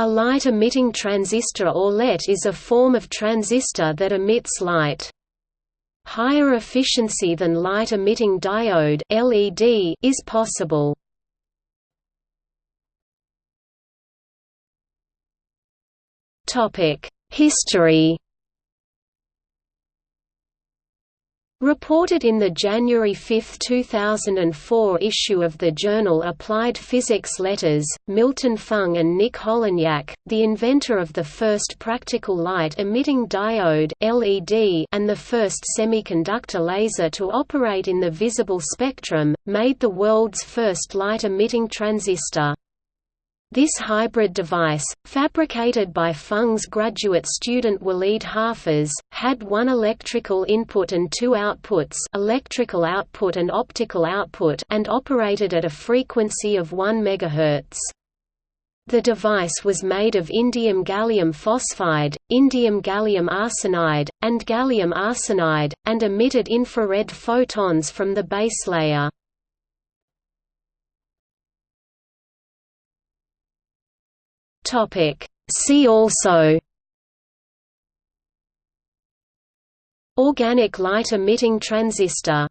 A light-emitting transistor or LET is a form of transistor that emits light. Higher efficiency than light-emitting diode LED is possible. History Reported in the January 5, 2004 issue of the journal Applied Physics Letters, Milton Feng and Nick Holonyak, the inventor of the first practical light-emitting diode LED and the first semiconductor laser to operate in the visible spectrum, made the world's first light-emitting transistor. This hybrid device, fabricated by Feng's graduate student Walid Hafez, had one electrical input and two outputs electrical output and optical output and operated at a frequency of 1 MHz. The device was made of indium gallium phosphide, indium gallium arsenide, and gallium arsenide, and emitted infrared photons from the base layer. Topic. See also Organic light emitting transistor